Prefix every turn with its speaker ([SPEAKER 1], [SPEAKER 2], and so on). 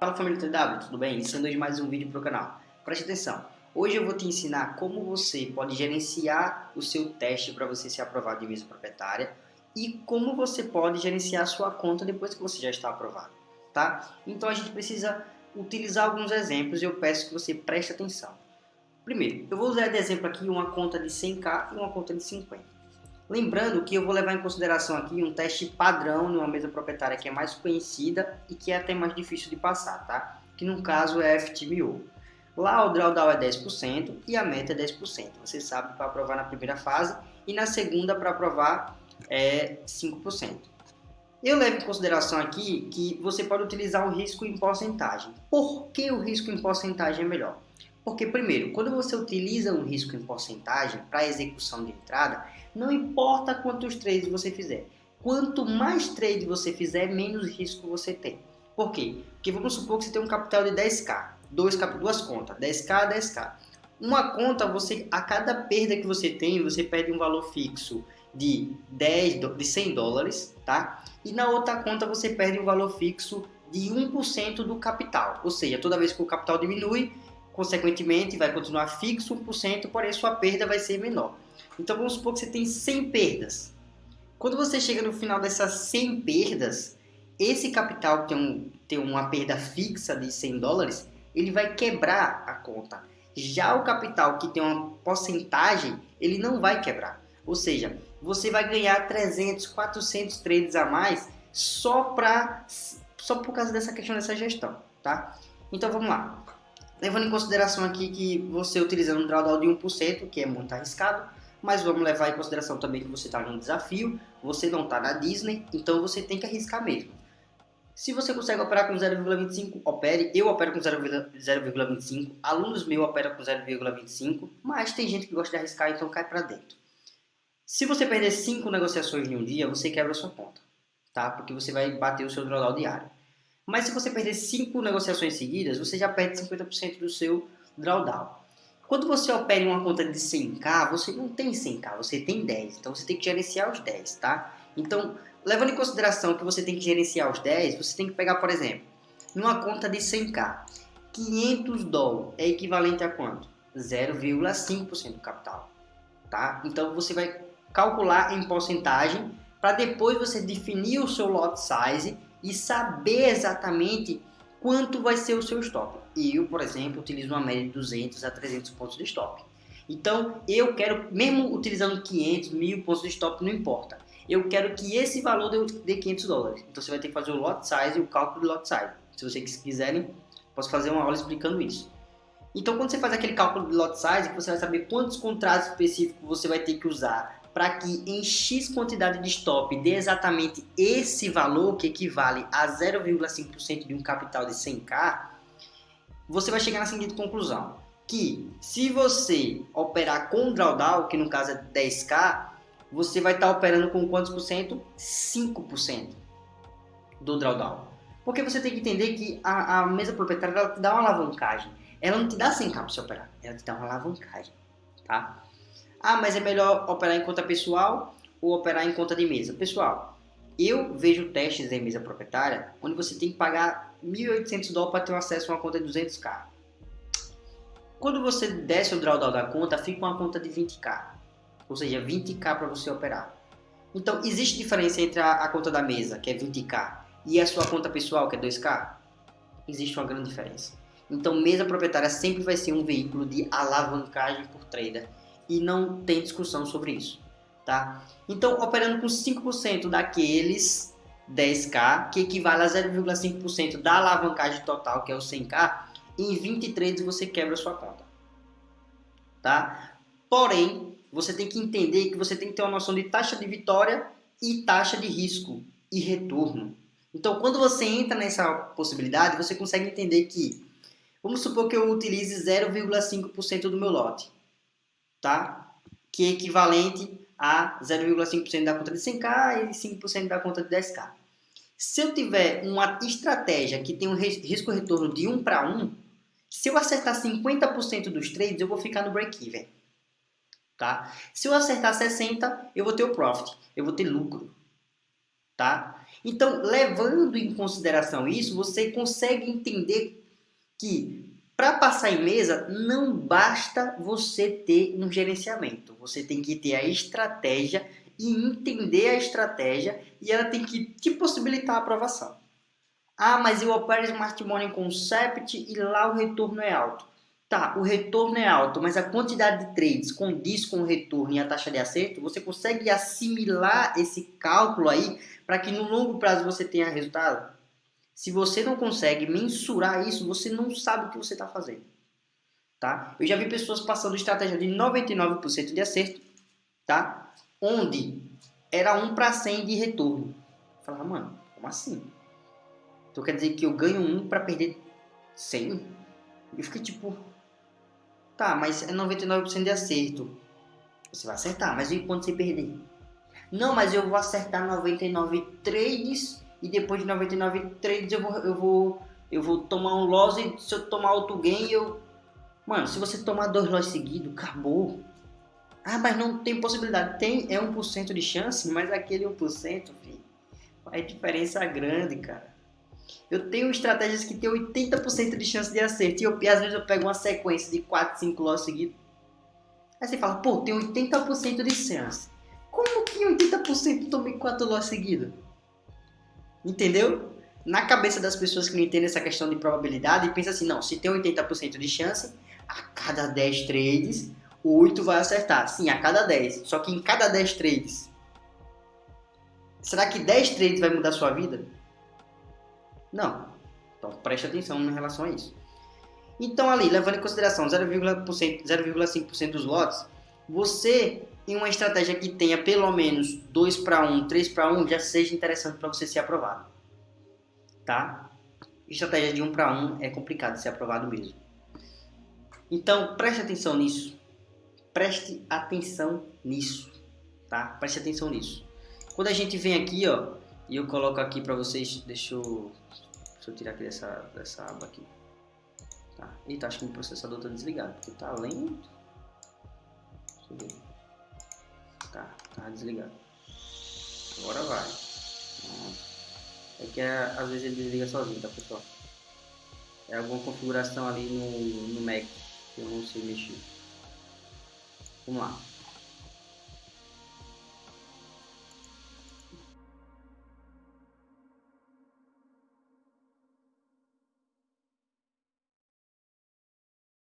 [SPEAKER 1] Fala família TW, tudo bem? Iniciando hoje mais um vídeo para o canal. Preste atenção, hoje eu vou te ensinar como você pode gerenciar o seu teste para você ser aprovado de mesa proprietária e como você pode gerenciar a sua conta depois que você já está aprovado, tá? Então a gente precisa utilizar alguns exemplos e eu peço que você preste atenção. Primeiro, eu vou usar de exemplo aqui uma conta de 100k e uma conta de 50. Lembrando que eu vou levar em consideração aqui um teste padrão numa mesa proprietária que é mais conhecida e que é até mais difícil de passar, tá? Que no caso é a FTMO. Lá o drawdown é 10% e a meta é 10%. Você sabe para aprovar na primeira fase e na segunda para aprovar é 5%. Eu levo em consideração aqui que você pode utilizar o risco em porcentagem. Por que o risco em porcentagem é melhor? Porque, primeiro, quando você utiliza um risco em porcentagem para execução de entrada, não importa quantos trades você fizer. Quanto mais trade você fizer, menos risco você tem. Por quê? Porque vamos supor que você tem um capital de 10k, dois, duas contas, 10k, 10k. Uma conta, você a cada perda que você tem, você perde um valor fixo de 10, de 100 dólares, tá? E na outra conta você perde um valor fixo de 1% do capital. Ou seja, toda vez que o capital diminui, consequentemente vai continuar fixo 1%, porém sua perda vai ser menor. Então vamos supor que você tem 100 perdas. Quando você chega no final dessas 100 perdas, esse capital que tem, um, tem uma perda fixa de 100 dólares, ele vai quebrar a conta. Já o capital que tem uma porcentagem, ele não vai quebrar. Ou seja, você vai ganhar 300, 400 trades a mais só, pra, só por causa dessa questão dessa gestão, tá? Então vamos lá. Levando em consideração aqui que você utilizando um drawdown de 1%, que é muito arriscado, mas vamos levar em consideração também que você está num desafio, você não está na Disney, então você tem que arriscar mesmo. Se você consegue operar com 0,25, opere. Eu opero com 0,25, alunos meus operam com 0,25, mas tem gente que gosta de arriscar, então cai para dentro. Se você perder 5 negociações em um dia, você quebra a sua conta, tá? Porque você vai bater o seu drawdown diário. Mas se você perder 5 negociações seguidas, você já perde 50% do seu drawdown. Quando você opera em uma conta de 100k, você não tem 100k, você tem 10. Então você tem que gerenciar os 10, tá? Então, levando em consideração que você tem que gerenciar os 10, você tem que pegar, por exemplo, numa conta de 100k, 500 dólares é equivalente a quanto? 0,5% do capital, tá? Então você vai calcular em porcentagem para depois você definir o seu lot size e saber exatamente quanto vai ser o seu stop. Eu, por exemplo, utilizo uma média de 200 a 300 pontos de stop. Então, eu quero, mesmo utilizando 500, 1000 pontos de stop, não importa. Eu quero que esse valor dê 500 dólares. Então, você vai ter que fazer o lot size e o cálculo do lot size. Se vocês quiserem, posso fazer uma aula explicando isso. Então, quando você faz aquele cálculo de lot size, você vai saber quantos contratos específicos você vai ter que usar para que em X quantidade de stop dê exatamente esse valor, que equivale a 0,5% de um capital de 100k, você vai chegar na seguinte conclusão, que se você operar com drawdown, que no caso é 10k, você vai estar operando com quantos por cento? 5% do drawdown. Porque você tem que entender que a, a mesa proprietária ela te dá uma alavancagem. Ela não te dá 100k para você operar, ela te dá uma alavancagem, tá? Ah, mas é melhor operar em conta pessoal ou operar em conta de mesa? Pessoal, eu vejo testes em mesa proprietária onde você tem que pagar 1.800 dólares para ter acesso a uma conta de 200k. Quando você desce o drawdown da conta, fica uma conta de 20k, ou seja, 20k para você operar. Então, existe diferença entre a, a, conta da mesa, que é 20k, e a sua conta pessoal, que é 2k? Existe uma grande diferença. Então, mesa proprietária sempre vai ser um veículo de alavancagem por trader e não tem discussão sobre isso, tá? Então, operando com 5% daqueles 10k, que equivale a 0,5% da alavancagem total, que é o 100k, em 20 trades você quebra a sua conta, tá? Porém, você tem que entender que você tem que ter uma noção de taxa de vitória e taxa de risco e retorno. Então, quando você entra nessa possibilidade, você consegue entender que, vamos supor que eu utilize 0,5% do meu lote tá? que é equivalente a 0,5% da conta de 100k e 5% da conta de 10k. Se eu tiver uma estratégia que tem um risco-retorno de 1 para 1, se eu acertar 50% dos trades, eu vou ficar no break-even. Tá? Se eu acertar 60%, eu vou ter o profit, eu vou ter lucro. tá? Então, levando em consideração isso, você consegue entender que para passar em mesa não basta você ter um gerenciamento, você tem que ter a estratégia e entender a estratégia e ela tem que te possibilitar a aprovação. Ah, mas eu opero Smart Money Concept e lá o retorno é alto. Tá, o retorno é alto, mas a quantidade de trades condiz com o retorno e a taxa de acerto, você consegue assimilar esse cálculo aí para que no longo prazo você tenha resultado? Se você não consegue mensurar isso, você não sabe o que você está fazendo. Tá? Eu já vi pessoas passando estratégia de 99% de acerto, tá? onde era 1 para 100 de retorno. Eu falava, mano, como assim? Então quer dizer que eu ganho 1 para perder 100? Eu fiquei tipo, tá, mas é 99% de acerto. Você vai acertar, mas e quando você perder? Não, mas eu vou acertar 99 trades e depois de 99 trades eu vou, eu vou, eu vou tomar um loss e se eu tomar outro gain eu... Mano, se você tomar dois loss seguidos, acabou. Ah, mas não tem possibilidade. Tem, é 1% de chance, mas aquele 1%, filho, faz diferença grande, cara. Eu tenho estratégias que tem 80% de chance de acerto. E, eu, e às vezes eu pego uma sequência de 4, 5 loss seguidos. Aí você fala, pô, tem 80% de chance. Como que 80% tomei 4 loss seguidos? Entendeu? Na cabeça das pessoas que não entendem essa questão de probabilidade, pensa assim, não, se tem 80% de chance, a cada 10 trades, 8 vai acertar. Sim, a cada 10. Só que em cada 10 trades, será que 10 trades vai mudar sua vida? Não. Então preste atenção em relação a isso. Então ali, levando em consideração 0,5% dos lotes, você em uma estratégia que tenha pelo menos 2 para 1, 3 para 1, já seja interessante para você ser aprovado. Tá? Estratégia de 1 para 1 é complicado de ser aprovado mesmo. Então, preste atenção nisso. Preste atenção nisso, tá? Preste atenção nisso. Quando a gente vem aqui, ó, e eu coloco aqui para vocês, deixa eu, deixa eu tirar aqui dessa, dessa aba aqui. Tá. Eita, acho que o processador tá desligado, porque tá lento. Deixa. Tá, tá desligado. Agora vai. É que é, às vezes ele desliga sozinho, tá pessoal? É alguma configuração ali no, no Mac que eu não sei mexer. Vamos lá.